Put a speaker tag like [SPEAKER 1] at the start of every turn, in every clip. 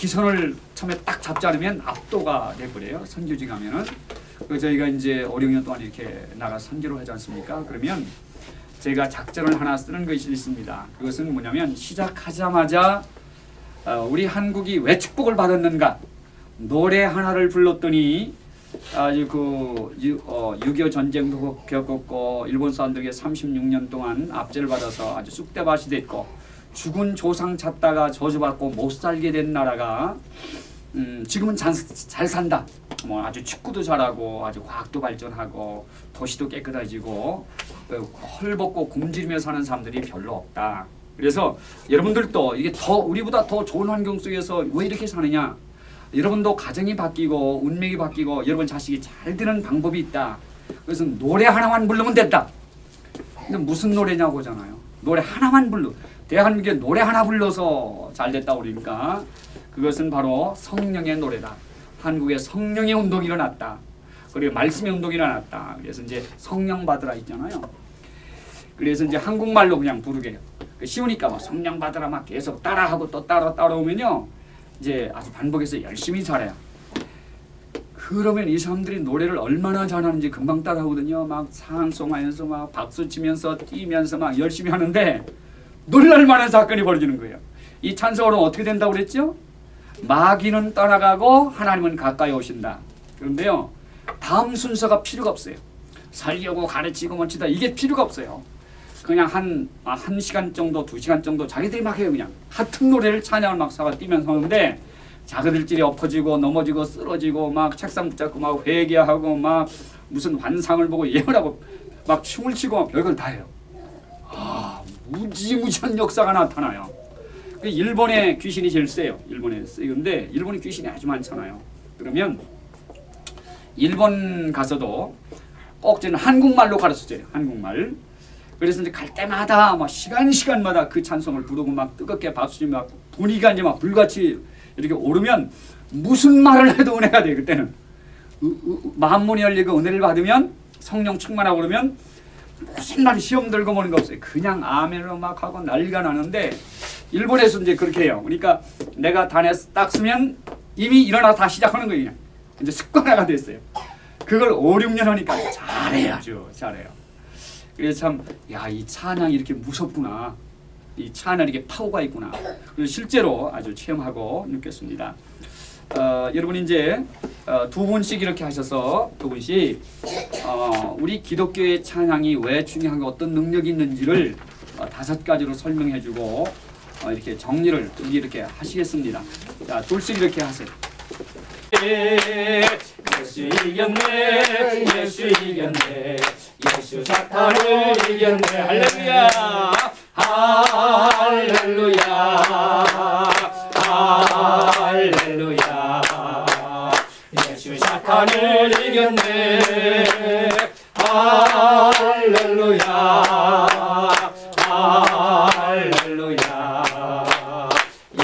[SPEAKER 1] 기선을 처음에 딱 잡지 않으면 압도가 돼버려요. 선교지 가면은 그 저희가 이제 5, 6년 동안 이렇게 나가 선교를 하지 않습니까? 그러면 제가 작전을 하나 쓰는 것이 있습니다. 그것은 뭐냐면 시작하자마자 어, 우리 한국이 왜 축복을 받았는가 노래 하나를 불렀더니 아주 그 유- 어, 6.25 전쟁도 겪었고 일본 사람들에게 36년 동안 압제를 받아서 아주 쑥대밭이 됐고 죽은 조상 찾다가 저주받고 못 살게 된 나라가 음, 지금은 잘, 잘 산다. 뭐 아주 축구도 잘하고 아주 과학도 발전하고 도시도 깨끗해지고 어, 헐벗고 굶주리며 사는 사람들이 별로 없다. 그래서 여러분들도 이게 더 우리보다 더 좋은 환경 속에서 왜 이렇게 사느냐? 여러분도 가정이 바뀌고 운명이 바뀌고 여러분 자식이 잘 되는 방법이 있다. 그래서 노래 하나만 부르면 된다. 근데 무슨 노래냐고잖아요. 노래 하나만 불러. 대한민국에 노래 하나 불러서 잘 됐다 그러니까 그것은 바로 성령의 노래다. 한국에 성령의 운동이 일어났다. 그리고 말씀의 운동이 일어났다. 그래서 이제 성령 받으라 있잖아요. 그래서 이제 한국말로 그냥 부르게 그 쉬우니까 막 성령 받으라 막 계속 따라하고 또 따라 따라오면요 이제 아주 반복해서 열심히 잘해요. 그러면 이 사람들이 노래를 얼마나 잘하는지 금방 따라하거든요. 막 상송하면서 막 박수 치면서 뛰면서 막 열심히 하는데 놀랄 만한 사건이 벌어지는 거예요. 이 찬송으로 어떻게 된다고 그랬죠? 마귀는 떠나가고 하나님은 가까이 오신다. 그런데요. 다음 순서가 필요가 없어요. 살려고 가르치고 멋지다 이게 필요가 없어요. 그냥 한, 아, 한 시간 정도, 두 시간 정도 자기들이 막 해요, 그냥. 같은 노래를 찬양을 막 사가 뛰면서 하는데 자기들끼리 엎어지고 넘어지고 쓰러지고 막 책상 붙잡고 막 회개하고 막 무슨 환상을 보고 예언하고 막 춤을 추고 막 별걸 다 해요. 아, 무지무지한 역사가 나타나요. 그 일본의 귀신이 제일 세요. 일본에 세는데 일본의 귀신이 아주 많잖아요. 그러면 일본 가서도 꼭 저는 한국말로 가르쳐줘요. 한국말. 그래서 이제 갈 때마다 막 시간 시간마다 그 찬송을 부르고 막 뜨겁게 박수치고 막 분위기가 이제 막 불같이 이렇게 오르면 무슨 말을 해도 은혜가 돼 그때는 으, 으, 마음문이 열리고 은혜를 받으면 성령 충만하고 그러면 무슨 말이 시험 들고 보는 거 없어요. 그냥 아멘으로 막 하고 난리가 나는데 일본에서 이제 그렇게 해요. 그러니까 내가 단에 딱 쓰면 이미 일어나 다 시작하는 거예요. 이제 습관화가 됐어요. 그걸 5, 6년 하니까 잘해요. 아주 잘해요. 그래서 참, 야, 이 찬양이 이렇게 무섭구나. 이 찬양이 이렇게 파워가 있구나. 그래서 실제로 아주 체험하고 느꼈습니다. 어, 여러분 이제 어, 두 분씩 이렇게 하셔서 두 분씩 어, 우리 기독교의 찬양이 왜 중요하고 어떤 능력이 있는지를 어, 다섯 가지로 설명해주고 어, 이렇게 정리를 이렇게 하시겠습니다. 자, 둘씩 이렇게 하세요. 예수 이겼네 예수 이겼네 예수 사탄을 이겼네 할렐루야 할렐루야 사탄을 이겼네. 할렐루야. 할렐루야.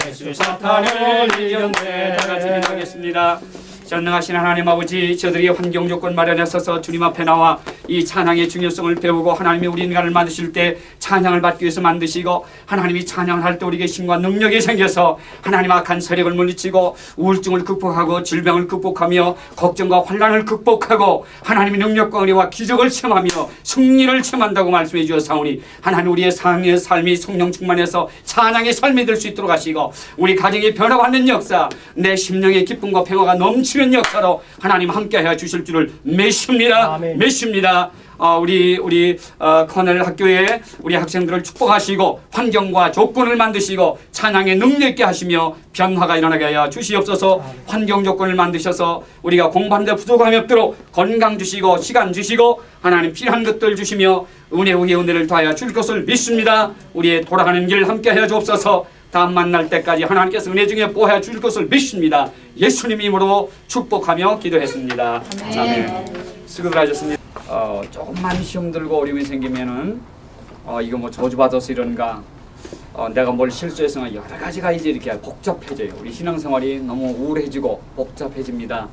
[SPEAKER 1] 예수 사탄을 이겼네. 다 같이 기도하겠습니다. 전능하신 하나님 아버지 저들이 환경 조건 마련에 서서 주님 앞에 나와 이 찬양의 중요성을 배우고 하나님이 우리 인간을 만드실 때 찬양을 받기 위해서 만드시고 하나님이 찬양을 할 때 우리에게 힘과 능력이 생겨서 하나님 악한 세력을 물리치고 우울증을 극복하고 질병을 극복하며 걱정과 환란을 극복하고 하나님의 능력과 은혜와 기적을 체험하며 승리를 체험한다고 말씀해 주셨사오니 하나님 우리의 삶의 삶이 성령 충만해서 찬양의 삶이 될 수 있도록 하시고 우리 가정이 변화받는 역사 내 심령의 기쁨과 평화가 넘치는 역사로 하나님 함께하여 주실 줄을 믿습니다
[SPEAKER 2] 아멘.
[SPEAKER 1] 믿습니다 어, 우리 우리 어, 커넬 학교에 우리 학생들을 축복하시고 환경과 조건을 만드시고 찬양의 능력 있게 하시며 변화가 일어나게 하여 주시옵소서. 환경 조건을 만드셔서 우리가 공부하는데 부족함이 없도록 건강 주시고 시간 주시고 하나님 필요한 것들 주시며 은혜 위에 은혜를 더하여 줄 것을 믿습니다. 우리의 돌아가는 길 함께 하여 주옵소서. 다음 만날 때까지 하나님께서 은혜 중에 보호해 줄 것을 믿습니다. 예수님 이름으로 축복하며 기도했습니다. 아멘. 수고들 하셨습니다. 어, 조금만 시험 들고 어려움이 생기면은 어, 이거 뭐 저주 받아서 이런가 어, 내가 뭘 실수해서 여러 가지가 이제 이렇게 복잡해져요. 우리 신앙생활이 너무 우울해지고 복잡해집니다.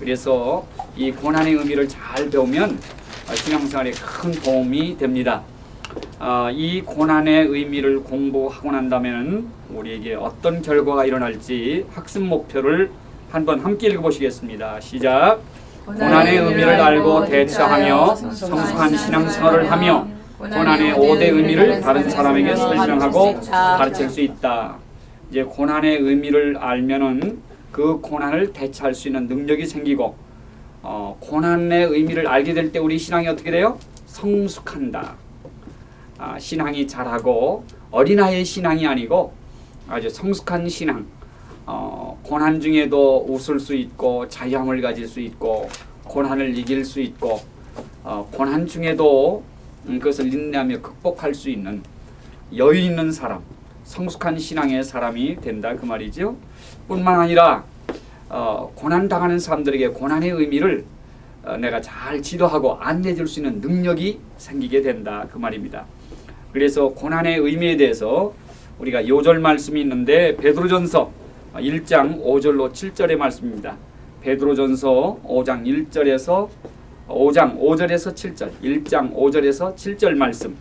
[SPEAKER 1] 그래서 이 고난의 의미를 잘 배우면 어, 신앙생활에 큰 도움이 됩니다. 어, 이 고난의 의미를 공부하고 난다면 우리에게 어떤 결과가 일어날지 학습 목표를 한번 함께 읽어보시겠습니다. 시작. 고난의 의미를 알고 대처하며 성숙한 신앙생활을 하며 고난의 5대 의미를 다른 사람에게 설명하고 가르칠 수 있다. 이제 고난의 의미를 알면은 그 고난을 대처할 수 있는 능력이 생기고 어, 고난의 의미를 알게 될 때 우리 신앙이 어떻게 돼요? 성숙한다. 아, 신앙이 자라고 어린아이의 신앙이 아니고 아주 성숙한 신앙. 어, 고난 중에도 웃을 수 있고 자유함을 가질 수 있고 고난을 이길 수 있고 어, 고난 중에도 음, 그것을 인내하며 극복할 수 있는 여유 있는 사람, 성숙한 신앙의 사람이 된다 그 말이죠. 뿐만 아니라 어, 고난 당하는 사람들에게 고난의 의미를 어, 내가 잘 지도하고 안내해 줄 수 있는 능력이 생기게 된다 그 말입니다. 그래서 고난의 의미에 대해서 우리가 요절 말씀이 있는데 베드로전서 1장 5절로 7절의 말씀입니다. 베드로전서 5장 1절에서 5장 5절에서 7절, 1장 5절에서 7절 말씀.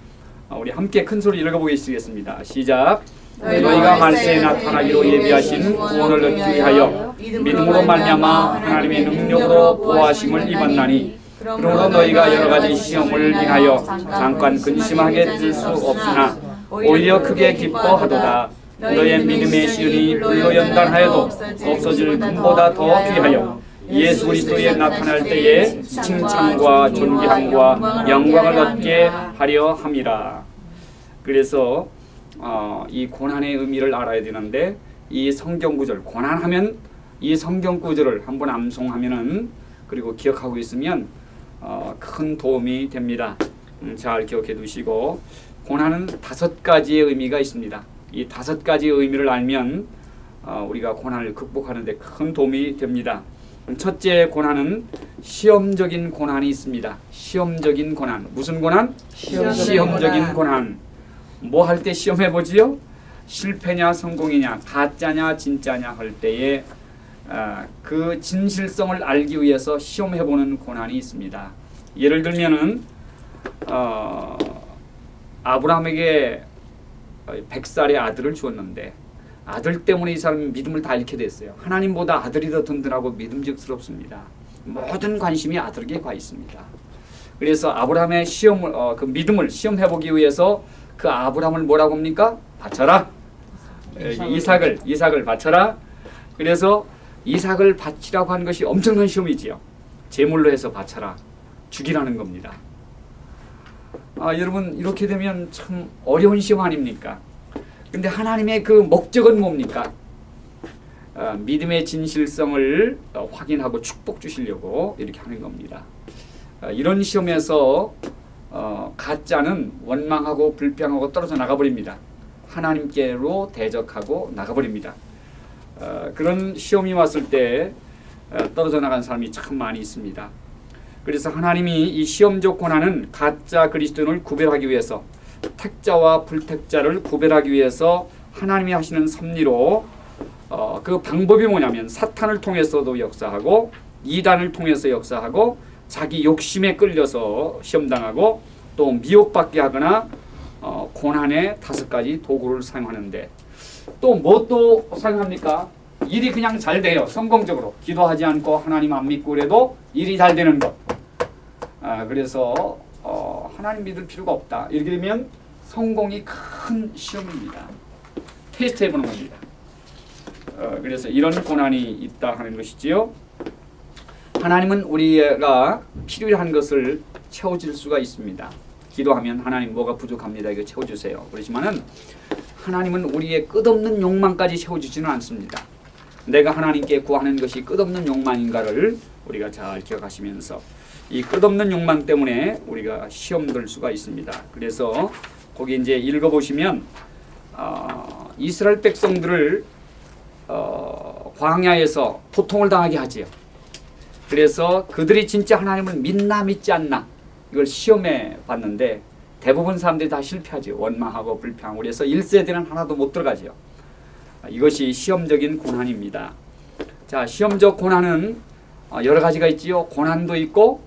[SPEAKER 1] 어, 우리 함께 큰 소리 읽어보겠습니다. 시작. 너희가 말세에 나타나기로 예비하신 구원을 얻기 위하여 믿음으로 말미암아 하나님의 능력으로 보호하심을 입었나니 그러므로 너희가 여러 가지 시험을 인하여 잠깐 근심하게 될 수 없으나 오히려 크게 기뻐하도다. 너의 믿음의 시은이 불로 연단하여도 없어질 금보다 더 귀하여 예수 그리스도에 나타날 때에 칭찬과 존귀함과 영광을 얻게 하려 함이라. 그래서 어, 이 고난의 의미를 알아야 되는데 이 성경 구절 고난하면 이 성경 구절을 한번 암송하면은 그리고 기억하고 있으면 어, 큰 도움이 됩니다. 음, 잘 기억해 두시고 고난은 다섯 가지의 의미가 있습니다. 이 다섯 가지의 의미를 알면 어, 우리가 고난을 극복하는 데 큰 도움이 됩니다. 첫째 고난은 시험적인 고난이 있습니다. 시험적인 고난. 무슨 고난?
[SPEAKER 2] 시험적인
[SPEAKER 1] 시험적인
[SPEAKER 2] 고난.
[SPEAKER 1] 고난. 뭐 할 때 시험해 보지요? 실패냐 성공이냐 가짜냐 진짜냐 할 때에 아, 그 진실성을 알기 위해서 시험해 보는 고난이 있습니다. 예를 들면은 어, 아브라함에게 백살의 아들을 주었는데 아들 때문에 이 사람이 믿음을 다 잃게 됐어요. 하나님보다 아들이 더 든든하고 믿음직스럽습니다. 모든 관심이 아들에게 가 있습니다. 그래서 아브라함의 시험을 어, 그 믿음을 시험해 보기 위해서 그 아브라함을 뭐라고 합니까? 바쳐라. 에, 이삭을 이삭을 바쳐라. 그래서 이삭을 바치라고 하는 것이 엄청난 시험이지요. 제물로 해서 바쳐라. 죽이라는 겁니다. 아, 여러분 이렇게 되면 참 어려운 시험 아닙니까? 근데 하나님의 그 목적은 뭡니까? 아, 믿음의 진실성을 어, 확인하고 축복 주시려고 이렇게 하는 겁니다. 아, 이런 시험에서 어, 가짜는 원망하고 불평하고 떨어져 나가버립니다. 하나님께로 대적하고 나가버립니다. 어, 그런 시험이 왔을 때 어, 떨어져 나간 사람이 참 많이 있습니다. 그래서 하나님이 이 시험적 고난은 가짜 그리스도인을 구별하기 위해서 택자와 불택자를 구별하기 위해서 하나님이 하시는 섭리로 어, 그 방법이 뭐냐면 사탄을 통해서도 역사하고 이단을 통해서 역사하고 자기 욕심에 끌려서 시험당하고 또 미혹받게 하거나 어, 고난의 다섯 가지 도구를 사용하는데 또 뭐또 사용합니까? 일이 그냥 잘 돼요. 성공적으로 기도하지 않고 하나님 안 믿고 그래도 일이 잘 되는 것. 아, 그래서 어, 하나님 믿을 필요가 없다. 이렇게 되면 성공이 큰 시험입니다. 테스트 해보는 겁니다. 어, 그래서 이런 고난이 있다 하는 것이지요. 하나님은 우리가 필요한 것을 채워줄 수가 있습니다. 기도하면 하나님 뭐가 부족합니다. 이거 채워주세요. 그렇지만은 하나님은 우리의 끝없는 욕망까지 채워주지는 않습니다. 내가 하나님께 구하는 것이 끝없는 욕망인가를 우리가 잘 기억하시면서 이 끝없는 욕망 때문에 우리가 시험 들 수가 있습니다. 그래서 거기 이제 읽어보시면 어, 이스라엘 백성들을 어, 광야에서 고통을 당하게 하지요. 그래서 그들이 진짜 하나님을 믿나 믿지 않나 이걸 시험해 봤는데 대부분 사람들이 다 실패하죠. 원망하고 불평하고 그래서 1세대는 하나도 못 들어가죠. 아, 이것이 시험적인 고난입니다. 자, 시험적 고난은 어, 여러 가지가 있지요. 고난도 있고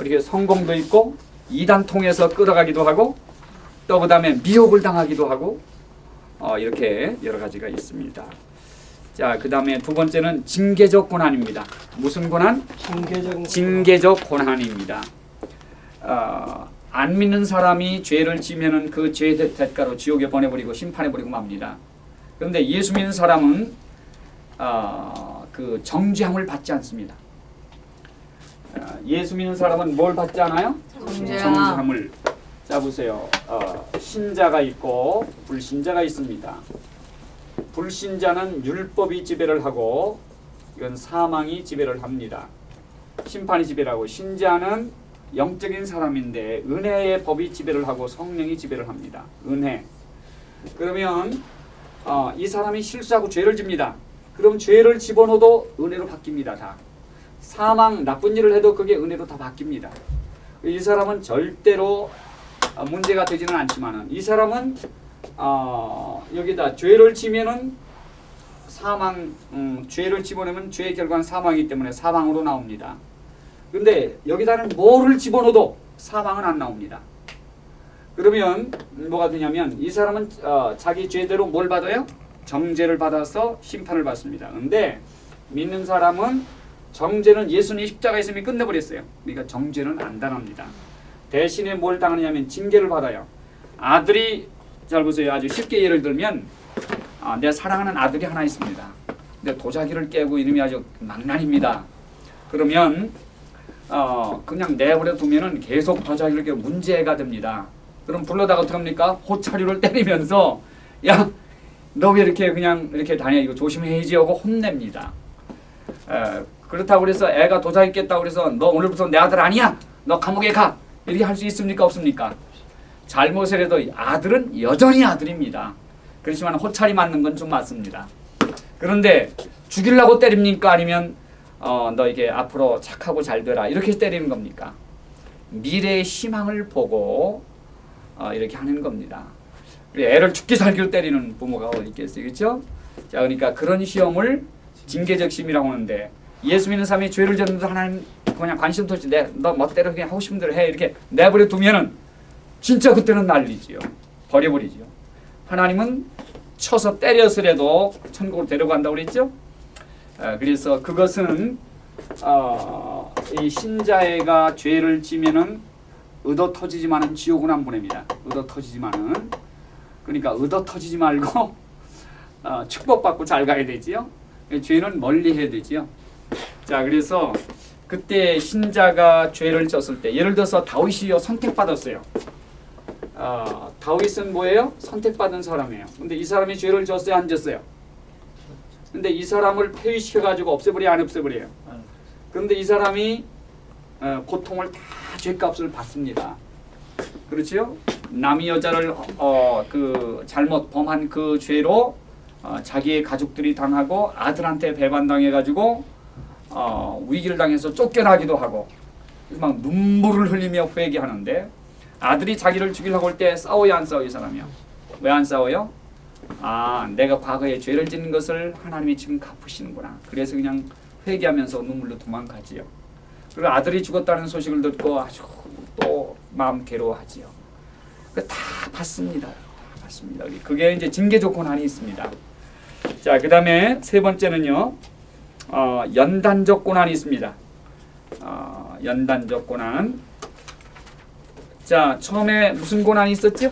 [SPEAKER 1] 이렇게 성공도 있고 이단 통해서 끌어가기도 하고 또 그 다음에 미혹을 당하기도 하고 어, 이렇게 여러 가지가 있습니다. 자, 그 다음에 두 번째는 징계적 고난입니다. 무슨 고난?
[SPEAKER 3] 징계적
[SPEAKER 1] 징계적 고난입니다. 어, 안 믿는 사람이 죄를 지면은 그 죄의 대- 대가로 지옥에 보내버리고 심판해버리고 맙니다. 그런데 예수 믿는 사람은 어, 그 정죄함을 받지 않습니다. 어, 예수 믿는 사람은 뭘 받지 않아요? 정죄함을. 자 보세요. 어, 신자가 있고 불신자가 있습니다. 불신자는 율법이 지배를 하고 이건 사망이 지배를 합니다. 심판이 지배를 하고 신자는 영적인 사람인데 은혜의 법이 지배를 하고 성령이 지배를 합니다. 은혜. 그러면 어, 이 사람이 실수하고 죄를 집니다. 그럼 죄를 집어넣어도 은혜로 바뀝니다. 다. 사망 나쁜 일을 해도 그게 은혜로 다 바뀝니다. 이 사람은 절대로 어, 문제가 되지는 않지만은 이 사람은 어, 여기다 죄를 지면은 사망 음, 죄를 집어넣으면 죄의 결과는 사망이기 때문에 사망으로 나옵니다. 근데 여기다는 뭐를 집어넣어도 사망은 안 나옵니다. 그러면 뭐가 되냐면 이 사람은 어, 자기 죄대로 뭘 받아요? 정죄를 받아서 심판을 받습니다. 근데 믿는 사람은 정죄는 예수님 십자가에 있으면 끝내버렸어요. 그러니까 정죄는 안 당합니다. 대신에 뭘 당하냐면 징계를 받아요. 아들이 잘 보세요. 아주 쉽게 예를 들면 아, 내 사랑하는 아들이 하나 있습니다. 근데 도자기를 깨고 이름이 아주 망난입니다. 그러면 어, 그냥 내버려 두면은 계속 도자기를 깨고 문제가 됩니다. 그럼 불러다가 어떡합니까? 호차류를 때리면서 야 너 왜 이렇게 그냥 이렇게 다녀 이거 조심해야지 하고 혼냅니다. 에, 그렇다고 그래서 애가 도자기 깼다고 그래서 너 오늘부터 내 아들 아니야. 너 감옥에 가. 이렇게 할 수 있습니까? 없습니까? 잘못을 해도 아들은 여전히 아들입니다. 그렇지만 호차리 맞는 건 좀 맞습니다. 그런데 죽이려고 때립니까? 아니면 어, 너 이게 앞으로 착하고 잘 되라 이렇게 때리는 겁니까? 미래의 희망을 보고 어, 이렇게 하는 겁니다. 애를 죽기 살기로 때리는 부모가 어디 있겠어요, 그렇죠? 자, 그러니까 그런 시험을 징계적 심이라고 하는데 예수 믿는 사람이 죄를 졌는데 하나님 그냥 관심도 없이 내너 멋대로 그냥 하고 싶은 대로 해 이렇게 내버려 두면은 진짜 그때는 난리지요. 버려버리지요. 하나님은 쳐서 때려서라도 천국으로 데려간다고 그랬죠. 아, 그래서 그것은 어, 이 신자애가 죄를 지면은 의도 터지지만은 지옥은 안 보냅니다. 의도 터지지만은 그러니까 의도 터지지 말고 어, 축복받고 잘 가야 되지요. 죄는 멀리 해야 되지요. 자 그래서 그때 신자가 죄를 졌을 때 예를 들어서 다윗이요 선택받았어요. 어, 다윗은 뭐예요? 선택받은 사람이에요. 근데 이 사람이 죄를 졌어요, 안 졌어요? 근데 이 사람을 폐위시켜 가지고 없애버려 안 없애버려요? 그런데 이 사람이 어, 고통을 다 죄값을 받습니다. 그렇지요? 남의 여자를 어, 그 잘못 범한 그 죄로 어, 자기의 가족들이 당하고 아들한테 배반당해 가지고 어, 위기를 당해서 쫓겨나기도 하고 막 눈물을 흘리며 회개하는데 아들이 자기를 죽이려고 할 때 싸워야 안 싸워요 이 사람이요? 왜 안 싸워요? 아 내가 과거에 죄를 짓는 것을 하나님이 지금 갚으시는구나. 그래서 그냥 회개하면서 눈물로 도망가지요. 그리고 아들이 죽었다는 소식을 듣고 아주 또 마음 괴로워하지요. 그다 받습니다. 다 받습니다. 그게 이제 징계적 고난이 있습니다. 자 그 다음에 세 번째는요 어, 연단적 고난이 있습니다 어, 연단적 고난 자 처음에 무슨 고난이 있었죠?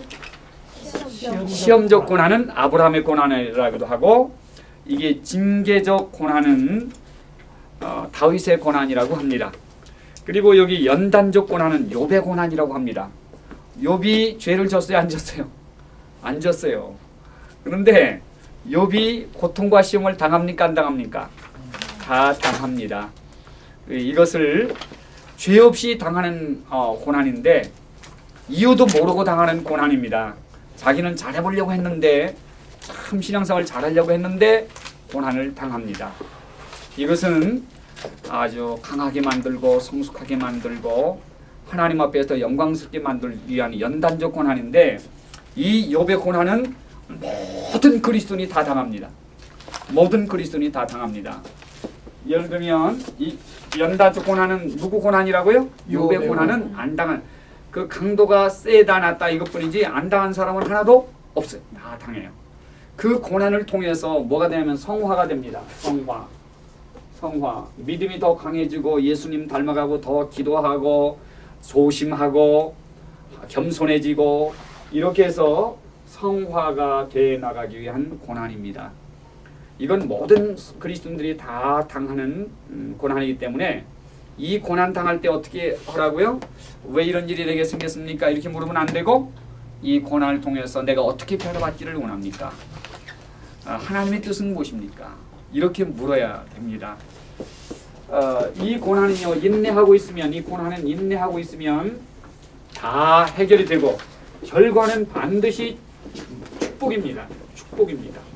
[SPEAKER 1] 시험적 고난은 아브라함의 고난이라고도 하고 이게 징계적 고난은 어, 다윗의 고난이라고 합니다. 그리고 여기 연단적 고난은 욥의 고난이라고 합니다. 욥이 죄를 졌어요, 안 졌어요? 안 졌어요. 그런데 욥이 고통과 시험을 당합니까, 안 당합니까? 다 당합니다. 이것을 죄 없이 당하는 어, 고난인데 이유도 모르고 당하는 고난입니다. 자기는 잘해보려고 했는데 참 신앙생활 잘하려고 했는데 고난을 당합니다. 이것은 아주 강하게 만들고 성숙하게 만들고 하나님 앞에서 영광스럽게 만들 위한 연단적 고난인데 이 욥의 고난은 모든 그리스도인이 다 당합니다. 모든 그리스도인이 다 당합니다. 예를 들면 이 연단적 고난은 누구 고난이라고요? 욥의 고난은 안 당한 그 강도가 세다 낮다 이것뿐이지 안 당한 사람은 하나도 없어요. 다 당해요. 그 고난을 통해서 뭐가 되냐면 성화가 됩니다. 성화. 성화. 믿음이 더 강해지고 예수님 닮아가고 더 기도하고 소심하고 겸손해지고 이렇게 해서 성화가 돼 나가기 위한 고난입니다. 이건 모든 그리스도인들이 다 당하는 음, 고난이기 때문에 이 고난 당할 때 어떻게 하라고요? 왜 이런 일이 내게 생겼습니까? 이렇게 물으면 안 되고 이 고난을 통해서 내가 어떻게 변화받기를 원합니까? 아, 하나님의 뜻은 무엇입니까? 이렇게 물어야 됩니다. 어, 이 고난은요 인내하고 있으면 이 고난은 인내하고 있으면 다 해결이 되고 결과는 반드시 축복입니다. 축복입니다.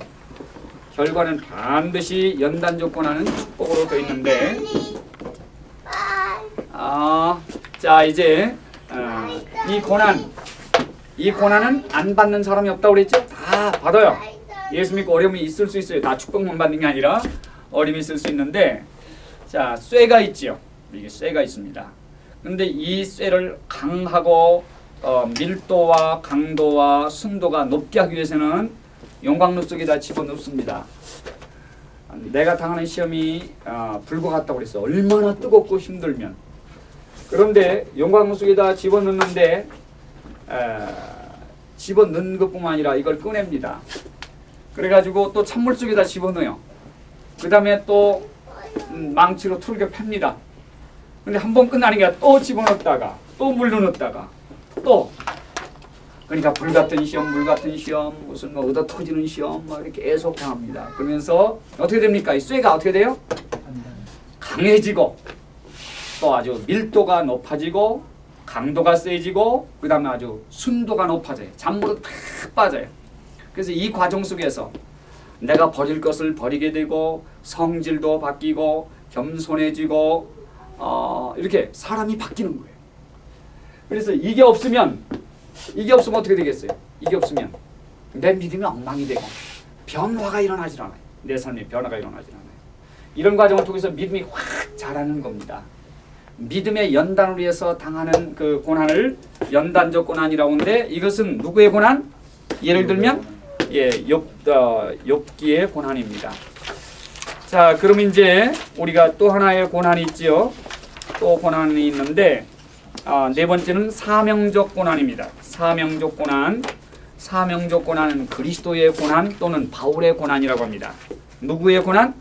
[SPEAKER 1] 결과는 반드시 연단적 고난은 축복으로 되어 있는데 아, 자 이제 어, 이 고난 이 고난은 안 받는 사람이 없다고 그랬죠? 다 받아요. 예수 믿고 어려움이 있을 수 있어요. 다 축복만 받는 게 아니라 어려움이 있을 수 있는데 자 쇠가 있지요. 이게 쇠가 있습니다. 근데 이 쇠를 강하고 어, 밀도와 강도와 순도가 높게 하기 위해서는 용광로 속에다 집어넣습니다. 내가 당하는 시험이 어, 불과 같다고 그랬어. 얼마나 뜨겁고 힘들면. 그런데 용광로 속에다 집어넣는데 에, 집어넣는 것뿐만 아니라 이걸 꺼냅니다. 그래가지고 또 찬물 속에다 집어넣어요. 그 다음에 또 음, 망치로 툴게 팹니다. 근데 한 번 끝나는 게또 집어넣었다가 또 물로 넣었다가 또 그러니까 불 같은 시험, 물 같은 시험, 무슨 뭐 얻어 터지는 시험, 막 이렇게 계속 당합니다. 그러면서 어떻게 됩니까? 이 쇠가 어떻게 돼요? 강해지고 또 아주 밀도가 높아지고 강도가 세지고 그 다음에 아주 순도가 높아져요. 잔물은 탁 빠져요. 그래서 이 과정 속에서 내가 버릴 것을 버리게 되고 성질도 바뀌고 겸손해지고 어, 이렇게 사람이 바뀌는 거예요. 그래서 이게 없으면 이게 없으면 어떻게 되겠어요? 이게 없으면 내 믿음이 엉망이 되고 변화가 일어나질 않아요. 내 삶에 변화가 일어나질 않아요. 이런 과정을 통해서 믿음이 확 자라는 겁니다. 믿음의 연단을 위해서 당하는 그 고난을 연단적 고난이라고 하는데 이것은 누구의 고난? 예를 들면 예, 욥, 어, 욥기의 고난입니다. 자, 그럼 이제 우리가 또 하나의 고난이 있지요. 또 고난이 있는데 아, 네 번째는 사명적 고난입니다. 사명적 고난. 사명적 고난은 그리스도의 고난 또는 바울의 고난이라고 합니다. 누구의 고난?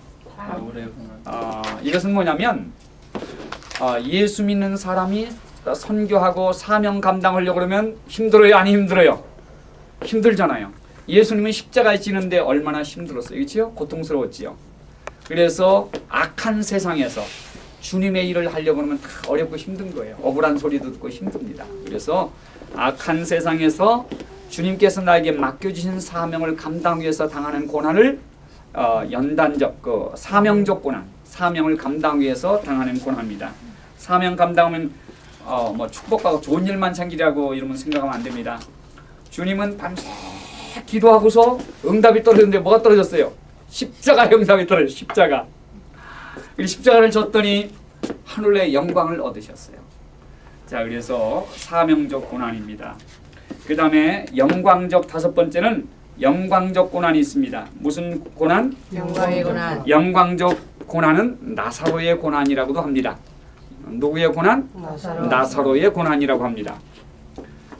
[SPEAKER 1] 아, 이것은 뭐냐면 아, 예수 믿는 사람이 선교하고 사명 감당하려고 그러면 힘들어요, 아니 힘들어요? 힘들잖아요. 예수님은 십자가에 지는데 얼마나 힘들었어요, 그렇죠? 고통스러웠지요. 그래서 악한 세상에서 주님의 일을 하려고 하면 다 어렵고 힘든 거예요. 억울한 소리도 듣고 힘듭니다. 그래서 악한 세상에서 주님께서 나에게 맡겨주신 사명을 감당하기 위해서 당하는 고난을 어, 연단적, 그 사명적 고난, 사명을 감당하기 위해서 당하는 고난입니다. 사명 감당하면 어, 뭐 축복하고 좋은 일만 생기라고 이러면 생각하면 안 됩니다. 주님은 밤새 기도하고서 응답이 떨어졌는데 뭐가 떨어졌어요? 십자가 응답이 떨어졌어요. 십자가. 이 십자가를 졌더니 하늘의 영광을 얻으셨어요. 자, 그래서 사명적 고난입니다. 그 다음에 영광적 다섯 번째는 영광적 고난이 있습니다. 무슨 고난?
[SPEAKER 3] 영광의 고난
[SPEAKER 1] 영광적 고난은 나사로의 고난이라고도 합니다. 누구의 고난?
[SPEAKER 3] 나사로
[SPEAKER 1] 나사로의 고난이라고 합니다.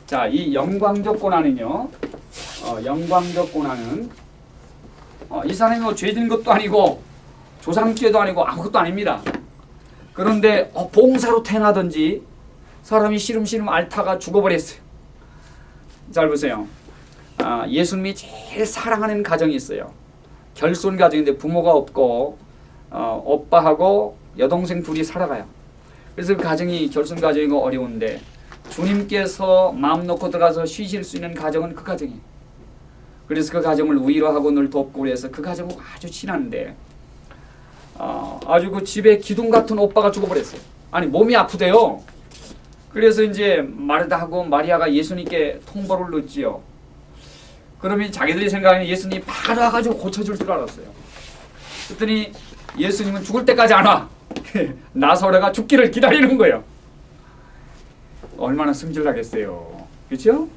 [SPEAKER 1] 자, 이 영광적 고난은요. 어, 영광적 고난은 어, 이 사람이 뭐 죄진 것도 아니고 조상죄도 아니고 아무것도 아닙니다. 그런데 어, 봉사로 태어나든지 사람이 시름시름 앓다가 죽어버렸어요. 잘 보세요. 아, 예수님이 제일 사랑하는 가정이 있어요. 결손 가정인데 부모가 없고 어, 오빠하고 여동생 둘이 살아가요. 그래서 그 가정이 결손 가정이고 어려운데 주님께서 마음 놓고 들어가서 쉬실 수 있는 가정은 그 가정이에요. 그래서 그 가정을 위로하고 늘 돕고 그래서 그 가정은 아주 친한데 어, 아주 그 집에 기둥 같은 오빠가 죽어버렸어요. 아니 몸이 아프대요. 그래서 이제 마르다하고 마리아가 예수님께 통보를 넣지요. 그러면 자기들이 생각하는 예수님이 바로 와가지고 고쳐줄 줄 알았어요. 그랬더니 예수님은 죽을 때까지 안 와. 나사로가 죽기를 기다리는 거예요. 얼마나 승질나겠어요. 그렇죠?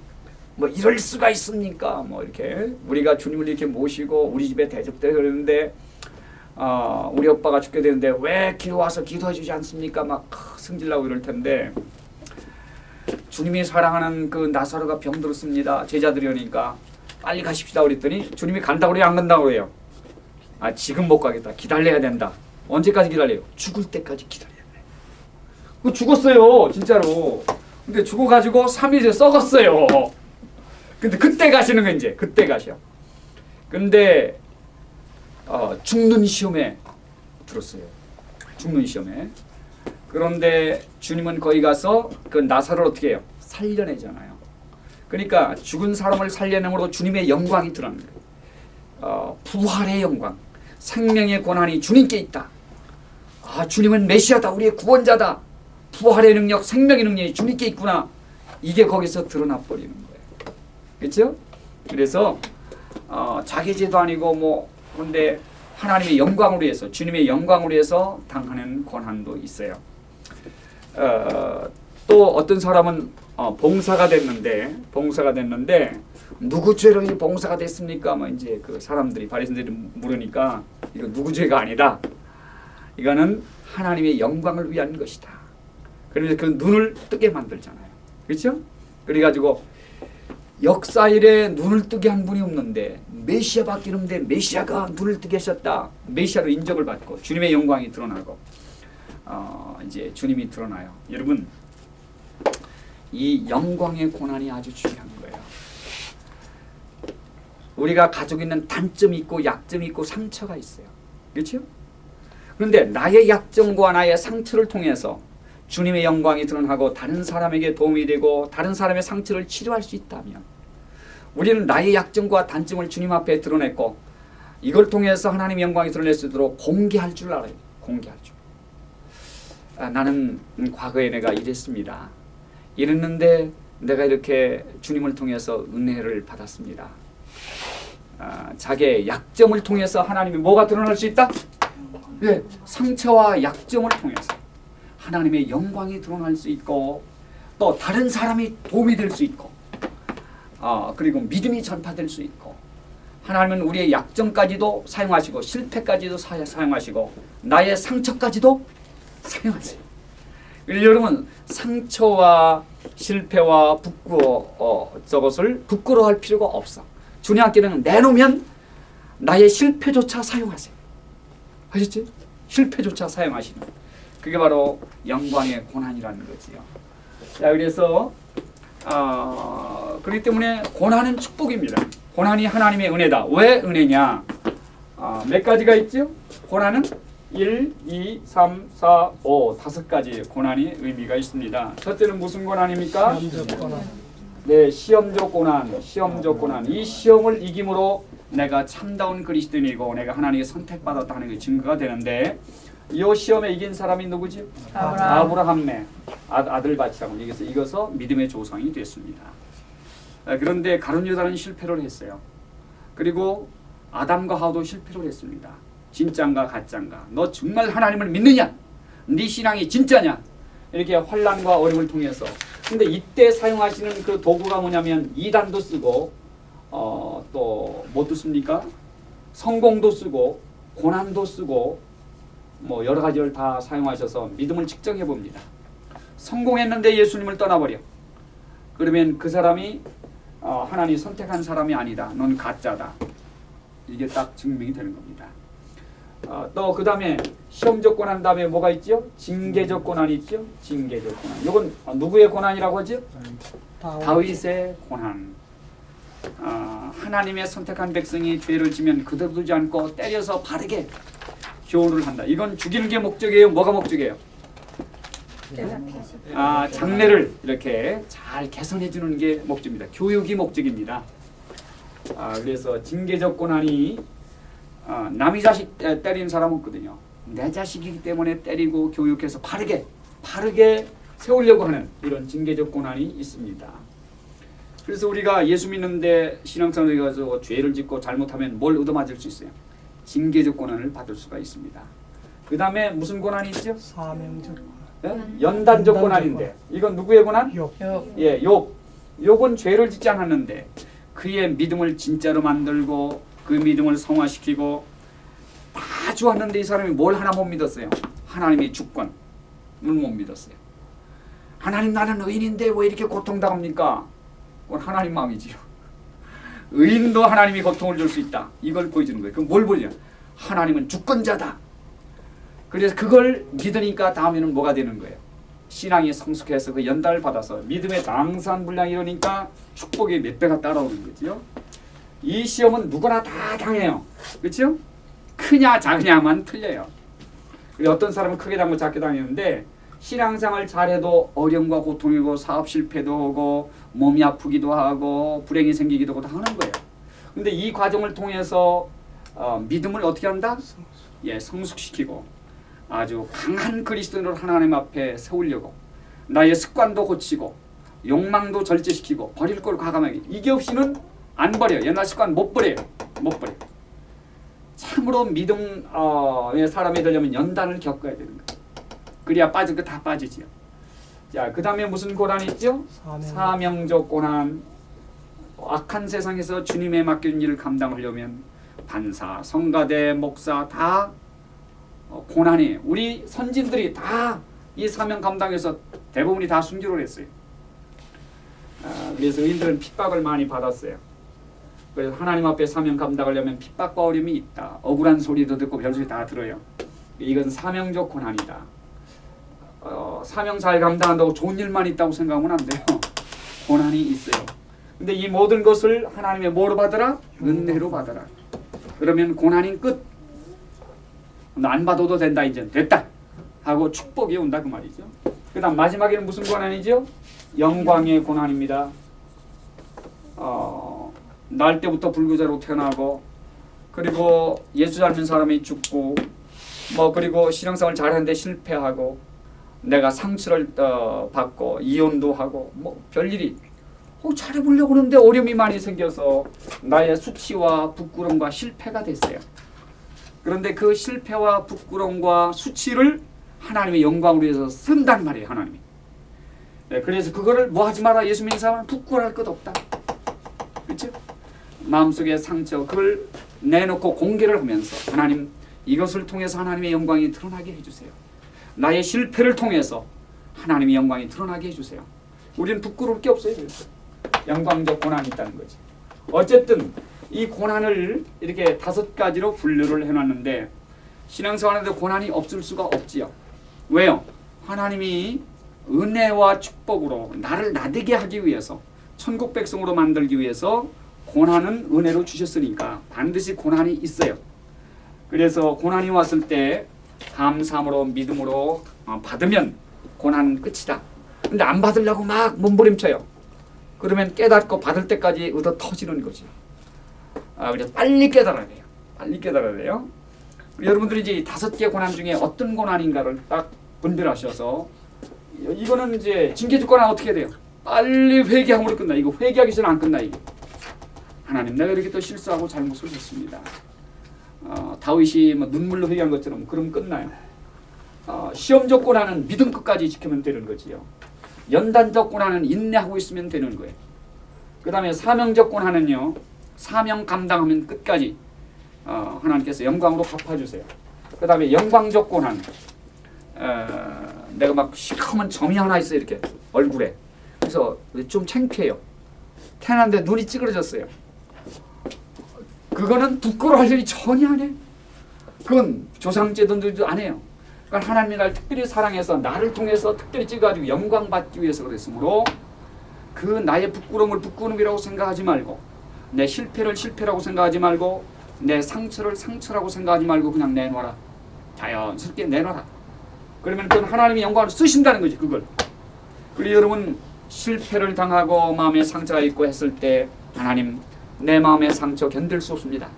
[SPEAKER 1] 뭐 이럴 수가 있습니까? 뭐 이렇게 우리가 주님을 이렇게 모시고 우리 집에 대접되고 그러는데 아 우리 오빠가 죽게 되는데 왜 기도 와서 기도해 주지 않습니까? 막 승질나고 이럴 텐데 주님이 사랑하는 그 나사로가 병들었습니다. 제자들이 오니까 빨리 가십시다 그랬더니 주님이 간다고 그래요? 안 간다고 그래요? 아 지금 못 가겠다. 기다려야 된다. 언제까지 기다려요? 죽을 때까지 기다려야 돼. 그 죽었어요. 진짜로. 근데 죽어가지고 3일째 썩었어요. 근데 그때 가시는 거 이제 그때 가셔. 근데 어, 죽는 시험에 들었어요. 죽는 시험에. 그런데 주님은 거기 가서 그 나사를 어떻게 해요? 살려내잖아요. 그러니까 죽은 사람을 살려내므로 주님의 영광이 드러나는 거예요. 어, 부활의 영광, 생명의 권한이 주님께 있다. 아 주님은 메시아다, 우리의 구원자다. 부활의 능력, 생명의 능력이 주님께 있구나. 이게 거기서 드러나 버리는 거예요. 그렇죠? 그래서 어, 자기 죄도 아니고 뭐 그런데 하나님의 영광으로 해서 주님의 영광으로 해서 당하는 권한도 있어요. 어, 또 어떤 사람은 어, 봉사가 됐는데 봉사가 됐는데 누구 죄로 이 봉사가 됐습니까? 뭐 이제 그 사람들이 바리새인들이 물으니까 이거 누구 죄가 아니다. 이거는 하나님의 영광을 위한 것이다. 그래서 그 눈을 뜨게 만들잖아요. 그렇죠? 그래가지고 역사 일에 눈을 뜨게 한 분이 없는데 메시아밖에 없는데 메시아가 눈을 뜨게 하셨다. 메시아로 인정을 받고 주님의 영광이 드러나고 어, 이제 주님이 드러나요. 여러분 이 영광의 고난이 아주 중요한 거예요. 우리가 가지고 있는 단점이 있고 약점이 있고 상처가 있어요. 그렇죠? 그런데 나의 약점과 나의 상처를 통해서 주님의 영광이 드러나고 다른 사람에게 도움이 되고 다른 사람의 상처를 치료할 수 있다면 우리는 나의 약점과 단점을 주님 앞에 드러냈고 이걸 통해서 하나님의 영광이 드러낼 수 있도록 공개할 줄 알아요. 공개할 줄. 아, 나는 과거에 내가 이랬습니다. 이랬는데 내가 이렇게 주님을 통해서 은혜를 받았습니다. 아, 자기의 약점을 통해서 하나님이 뭐가 드러날 수 있다? 네, 상처와 약점을 통해서 하나님의 영광이 드러날 수 있고 또 다른 사람이 도움이 될 수 있고 아, 그리고 믿음이 전파될 수 있고 하나님은 우리의 약점까지도 사용하시고 실패까지도 사, 사용하시고 나의 상처까지도 사용하세요. 여러분 상처와 실패와 부끄러 어, 저것을 부끄러워할 필요가 없어. 주님께는 내놓으면 나의 실패조차 사용하세요. 아셨지? 실패조차 사용하시는. 그게 바로 영광의 고난이라는 거지요. 자 그래서 어, 그렇기 때문에 고난은 축복입니다. 고난이 하나님의 은혜다. 왜 은혜냐? 어, 몇 가지가 있죠? 고난은 1, 2, 3, 4, 5 다섯 가지 고난이 의미가 있습니다. 첫째는 무슨 고난입니까? 네, 시험적 고난, 시험적 고난. 이 시험을 이김으로 내가 참다운 그리스도인이고 내가 하나님의 선택받았다는 게 증거가 되는데 이 시험에 이긴 사람이 누구지?
[SPEAKER 2] 아브라함.
[SPEAKER 1] 아브라함의 아, 아들 바치라고 여기서 이겨서 믿음의 조상이 됐습니다. 아, 그런데 가룟 유다는 실패를 했어요. 그리고 아담과 하도 실패를 했습니다. 진짠가 가짠가? 너 정말 하나님을 믿느냐? 네 신앙이 진짜냐? 이렇게 환란과 어려움을 통해서. 근데 이때 사용하시는 그 도구가 뭐냐면 이단도 쓰고 어, 또뭐 듣습니까? 성공도 쓰고 고난도 쓰고 뭐 여러 가지를 다 사용하셔서 믿음을 측정해 봅니다. 성공했는데 예수님을 떠나버려. 그러면 그 사람이 어, 하나님 선택한 사람이 아니다. 넌 가짜다. 이게 딱 증명이 되는 겁니다. 어, 또그 다음에 시험적 고난 다음에 뭐가 있죠? 징계적 고난이 있죠? 징계적 고난. 이건 누구의 고난이라고 하죠? 다윗의 고난. 어, 하나님의 선택한 백성이 죄를 지면 그대로 두지 않고 때려서 바르게 교훈을 한다. 이건 죽이는 게 목적이에요. 뭐가 목적이에요? 아, 장래를 이렇게 잘 개선해 주는 게 목적입니다. 교육이 목적입니다. 아, 그래서 징계적 고난이 어, 남의 자식 때린 사람 없거든요. 내 자식이기 때문에 때리고 교육해서 바르게 바르게 세우려고 하는 이런 징계적 고난이 있습니다. 그래서 우리가 예수 믿는데 신앙생활에 가서 죄를 짓고 잘못하면 뭘 얻어맞을 수 있어요? 징계적 고난을 받을 수가 있습니다. 그 다음에 무슨 고난이 있죠?
[SPEAKER 3] 사명적
[SPEAKER 1] 예? 연단적 고난인데 이건 누구의 고난?
[SPEAKER 3] 욕
[SPEAKER 1] 예, 욥. 욥은 죄를 짓지 않았는데 그의 믿음을 진짜로 만들고 그 믿음을 성화시키고 다 좋았는데 이 사람이 뭘 하나 못 믿었어요. 하나님의 주권을 못 믿었어요. 하나님 나는 의인인데 왜 이렇게 고통당합니까? 그건 하나님 마음이지요. 의인도 하나님이 고통을 줄 수 있다. 이걸 보여주는 거예요. 그럼 뭘 보여줘요? 하나님은 주권자다. 그래서 그걸 믿으니까 다음에는 뭐가 되는 거예요? 신앙이 성숙해서 그 연달을 받아서 믿음의 당산불량이 이러니까 축복이 몇 배가 따라오는 거지요. 이 시험은 누구나 다 당해요. 그렇죠? 크냐 작으냐만 틀려요. 어떤 사람은 크게 당고 작게 당했는데 신앙생활 잘해도 어려움과 고통이고 사업 실패도 하고 몸이 아프기도 하고 불행이 생기기도 하고 다 하는 거예요. 근데 이 과정을 통해서 어, 믿음을 어떻게 한다? 예, 성숙시키고 아주 강한 그리스도인으로 하나님 앞에 세우려고 나의 습관도 고치고 욕망도 절제시키고 버릴 걸 과감하게. 이게 없이는 안 버려 옛날 습관 못 버려요. 못 버려 참으로 믿음의 사람이 되려면 연단을 겪어야 되는 거예요. 그래야 빠질 거 다 빠지지요. 자 그 다음에 무슨 고난이 있죠?
[SPEAKER 3] 사명
[SPEAKER 1] 사명 적 고난. 악한 세상에서 주님의 맡긴 일을 감당하려면 반사, 성가대, 목사 다 어, 고난이 우리 선진들이 다 이 사명 감당해서 대부분이 다 순교를 했어요. 아, 그래서 의인들은 핍박을 많이 받았어요. 그래서 하나님 앞에 사명 감당하려면 핍박과 어려움이 있다. 억울한 소리도 듣고 별소리 다 들어요. 이건 사명적 고난이다. 어, 사명 잘 감당한다고 좋은 일만 있다고 생각하면 안 돼요. 고난이 있어요. 근데 이 모든 것을 하나님의 뭐로 받으라? 은혜로 받으라. 그러면 고난이 끝. 안 받아도 된다 이제 됐다 하고 축복이 온다 그 말이죠. 그 다음 마지막에는 무슨 고난이죠? 영광의 고난입니다. 어, 날 때부터 불구자로 태어나고 그리고 예수 닮은 사람이 죽고 뭐 그리고 신앙생활 잘하는데 실패하고 내가 상처를 어, 받고 이혼도 하고 뭐 별일이 어, 잘해보려고 하는데 어려움이 많이 생겨서 나의 수치와 부끄러움과 실패가 됐어요. 그런데 그 실패와 부끄러움과 수치를 하나님의 영광을 위해서 쓴단 말이에요. 하나님이. 네, 그래서 그거를 뭐 하지 마라. 예수 믿는 사람은 부끄러워할 것 없다. 그렇죠? 마음속의 상처 그걸 내놓고 공개를 하면서 하나님 이것을 통해서 하나님의 영광이 드러나게 해주세요. 나의 실패를 통해서 하나님의 영광이 드러나게 해주세요. 우리는 부끄러울 게 없어요. 영광적 고난이 있다는 거지. 어쨌든 이 고난을 이렇게 다섯 가지로 분류를 해놨는데 신앙생활에도 고난이 없을 수가 없지요. 왜요? 하나님이 은혜와 축복으로 나를 나되게 하기 위해서 천국 백성으로 만들기 위해서 고난은 은혜로 주셨으니까 반드시 고난이 있어요. 그래서 고난이 왔을 때 감사함으로 믿음으로 어, 받으면 고난 끝이다. 근데 안 받으려고 막 몸부림쳐요. 그러면 깨닫고 받을 때까지 얻어 터지는 거지. 아, 그래서 빨리 깨달아야 돼요. 빨리 깨달아야 돼요. 여러분들이 이제 이 다섯 개 고난 중에 어떤 고난인가를 딱 분별하셔서 이거는 이제 징계적 고난 어떻게 돼요? 빨리 회개함으로 끝나. 이거 회개하기 전에 안 끝나 이게. 하나님 내가 이렇게 또 실수하고 잘못을 했습니다. 어, 다윗이 뭐 눈물로 회개한 것처럼 그럼 끝나요. 어, 시험적 고난은 믿음 끝까지 지키면 되는 거지요. 연단적 고난은 인내하고 있으면 되는 거예요. 그 다음에 사명적 고난은요. 사명 감당하면 끝까지 어, 하나님께서 영광으로 갚아주세요. 그 다음에 영광적 고난 어, 내가 막 시커먼 점이 하나 있어요. 이렇게 얼굴에. 그래서 좀 창피해요. 태어났는데 눈이 찌그러졌어요. 그거는 부끄러워할 일이 전혀 안 해. 그건 조상제도들도 안 해요. 그러니까 하나님이 날 특별히 사랑해서 나를 통해서 특별히 찍어가지고 영광 받기 위해서 그랬으므로 그 나의 부끄러움을 부끄러움이라고 생각하지 말고 내 실패를 실패라고 생각하지 말고 내 상처를 상처라고 생각하지 말고 그냥 내놔라. 자연스럽게 내놔라. 그러면 그건 하나님이 영광을 쓰신다는 거지 그걸. 그리고 여러분 실패를 당하고 마음에 상처가 있고 했을 때 하나님 내 마음의 상처 견딜 수 없습니다.